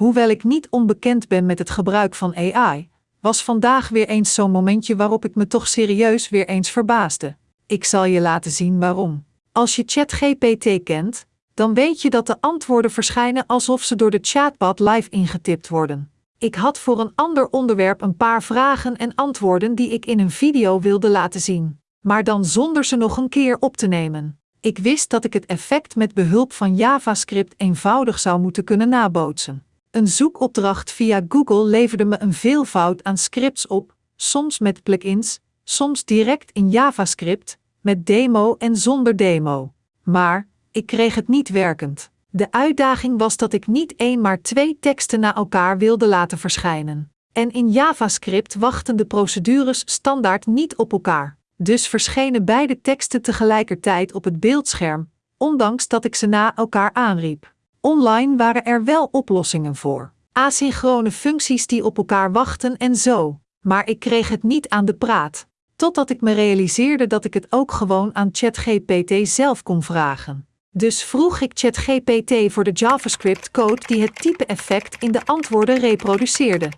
Hoewel ik niet onbekend ben met het gebruik van AI, was vandaag weer eens zo'n momentje waarop ik me toch serieus weer eens verbaasde. Ik zal je laten zien waarom. Als je ChatGPT kent, dan weet je dat de antwoorden verschijnen alsof ze door de chatbot live ingetipt worden. Ik had voor een ander onderwerp een paar vragen en antwoorden die ik in een video wilde laten zien, maar dan zonder ze nog een keer op te nemen. Ik wist dat ik het effect met behulp van JavaScript eenvoudig zou moeten kunnen nabootsen. Een zoekopdracht via Google leverde me een veelvoud aan scripts op, soms met plugins, soms direct in JavaScript, met demo en zonder demo. Maar ik kreeg het niet werkend. De uitdaging was dat ik niet één maar twee teksten na elkaar wilde laten verschijnen. En in JavaScript wachten de procedures standaard niet op elkaar. Dus verschenen beide teksten tegelijkertijd op het beeldscherm, ondanks dat ik ze na elkaar aanriep. Online waren er wel oplossingen voor. Asynchrone functies die op elkaar wachten en zo. Maar ik kreeg het niet aan de praat. Totdat ik me realiseerde dat ik het ook gewoon aan ChatGPT zelf kon vragen. Dus vroeg ik ChatGPT voor de JavaScript-code die het type-effect in de antwoorden reproduceerde.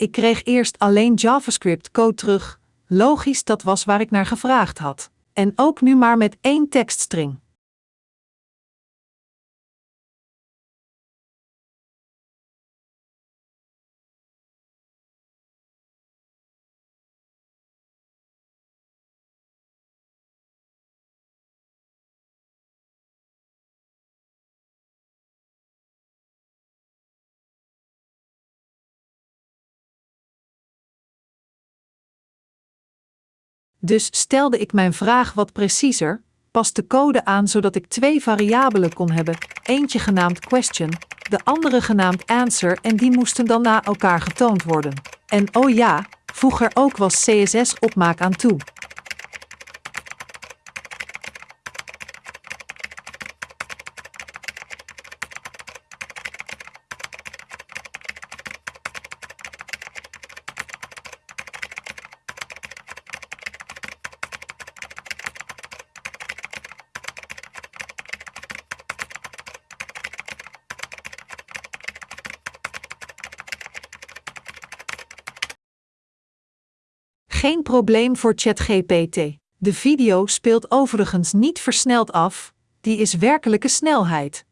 Ik kreeg eerst alleen JavaScript-code terug. Logisch, dat was waar ik naar gevraagd had. En ook nu maar met één tekststring. Dus stelde ik mijn vraag wat preciezer, pas de code aan zodat ik twee variabelen kon hebben, eentje genaamd question, de andere genaamd answer en die moesten dan na elkaar getoond worden. En oh ja, voeg er ook was CSS-opmaak aan toe. Geen probleem voor ChatGPT. De video speelt overigens niet versneld af, die is werkelijke snelheid.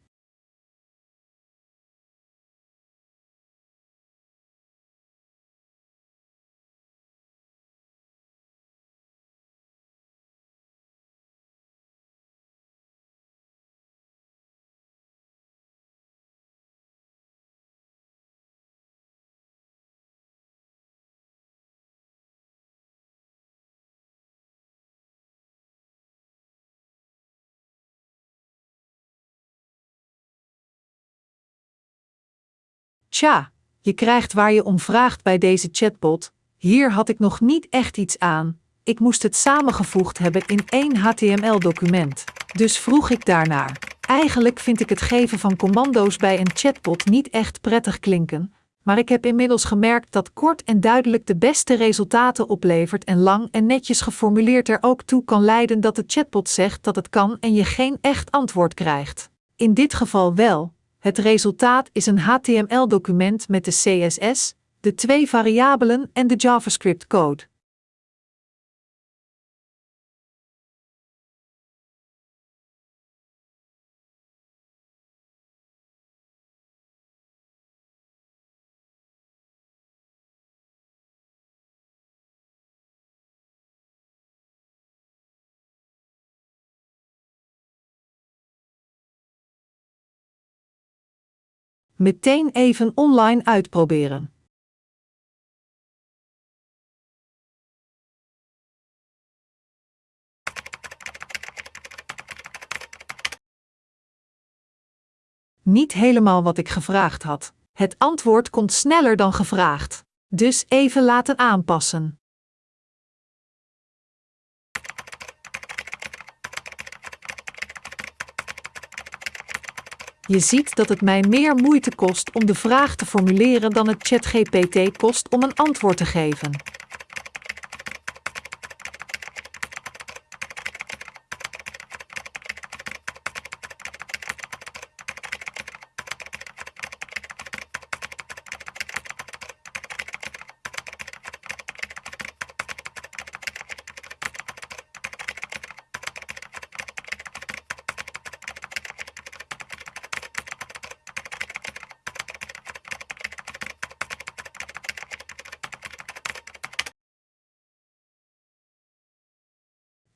Tja, je krijgt waar je om vraagt bij deze chatbot. Hier had ik nog niet echt iets aan. Ik moest het samengevoegd hebben in één HTML-document. Dus vroeg ik daarnaar. Eigenlijk vind ik het geven van commando's bij een chatbot niet echt prettig klinken, maar ik heb inmiddels gemerkt dat kort en duidelijk de beste resultaten oplevert en lang en netjes geformuleerd er ook toe kan leiden dat de chatbot zegt dat het kan en je geen echt antwoord krijgt. In dit geval wel, het resultaat is een HTML-document met de CSS, de twee variabelen en de JavaScript-code. Meteen even online uitproberen. Niet helemaal wat ik gevraagd had. Het antwoord komt sneller dan gevraagd. Dus even laten aanpassen. Je ziet dat het mij meer moeite kost om de vraag te formuleren dan het ChatGPT kost om een antwoord te geven.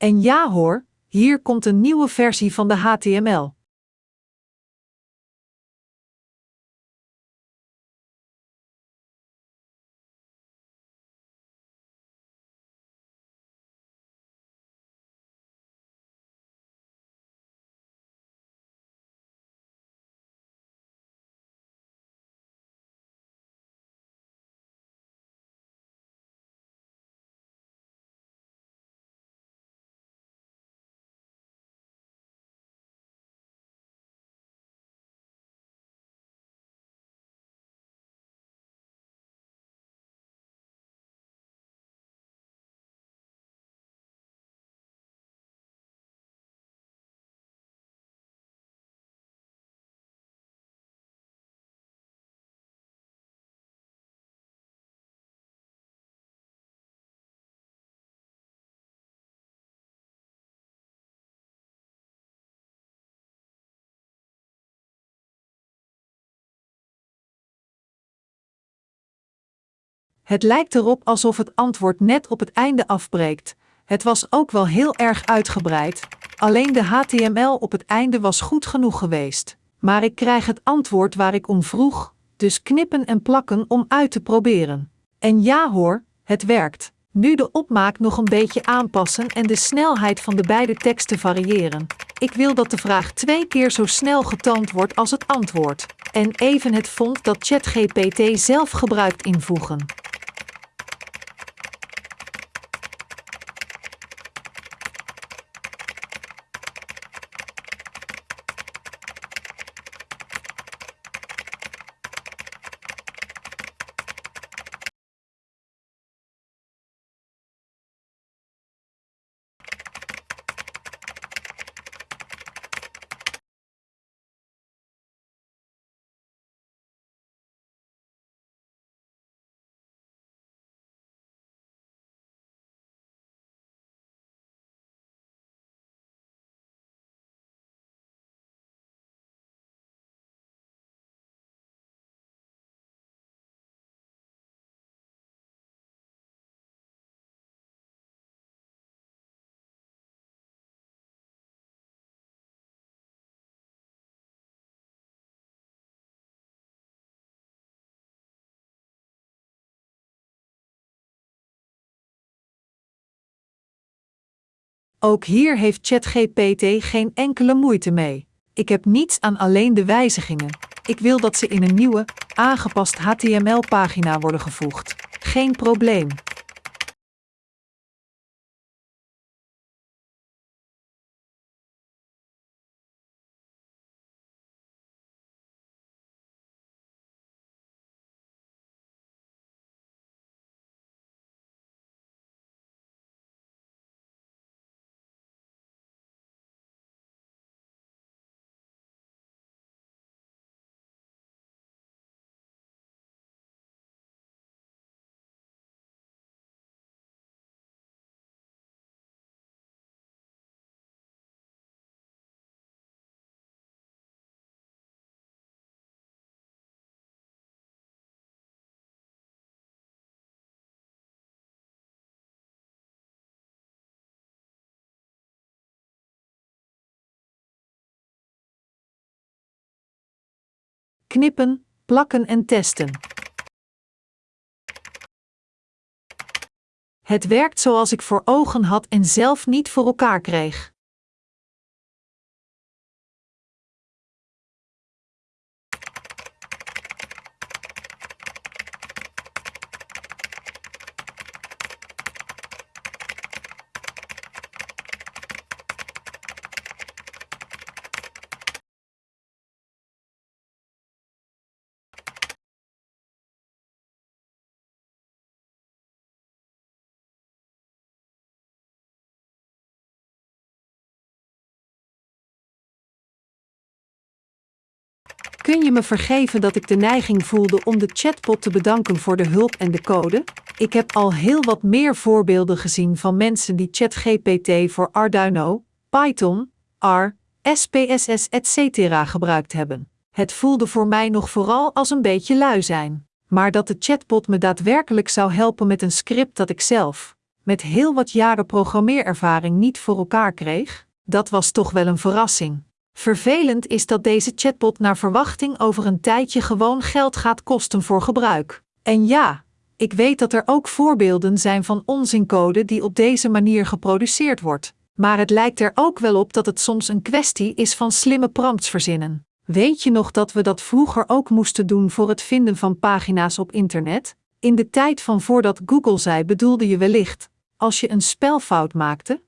En ja hoor, hier komt een nieuwe versie van de HTML. Het lijkt erop alsof het antwoord net op het einde afbreekt. Het was ook wel heel erg uitgebreid, alleen de HTML op het einde was goed genoeg geweest. Maar ik krijg het antwoord waar ik om vroeg, dus knippen en plakken om uit te proberen. En ja hoor, het werkt. Nu de opmaak nog een beetje aanpassen en de snelheid van de beide teksten variëren. Ik wil dat de vraag twee keer zo snel getoond wordt als het antwoord. En even het font dat ChatGPT zelf gebruikt invoegen. Ook hier heeft ChatGPT geen enkele moeite mee. Ik heb niets aan alleen de wijzigingen. Ik wil dat ze in een nieuwe, aangepast HTML-pagina worden gevoegd. Geen probleem. Knippen, plakken en testen. Het werkt zoals ik voor ogen had en zelf niet voor elkaar kreeg. Kun je me vergeven dat ik de neiging voelde om de chatbot te bedanken voor de hulp en de code? Ik heb al heel wat meer voorbeelden gezien van mensen die ChatGPT voor Arduino, Python, R, SPSS etc. gebruikt hebben. Het voelde voor mij nog vooral als een beetje lui zijn. Maar dat de chatbot me daadwerkelijk zou helpen met een script dat ik zelf met heel wat jaren programmeerervaring niet voor elkaar kreeg? Dat was toch wel een verrassing. Vervelend is dat deze chatbot naar verwachting over een tijdje gewoon geld gaat kosten voor gebruik. En ja, ik weet dat er ook voorbeelden zijn van onzincode die op deze manier geproduceerd wordt. Maar het lijkt er ook wel op dat het soms een kwestie is van slimme prompts verzinnen. Weet je nog dat we dat vroeger ook moesten doen voor het vinden van pagina's op internet? In de tijd van voordat Google zei bedoelde je wellicht, als je een spelfout maakte,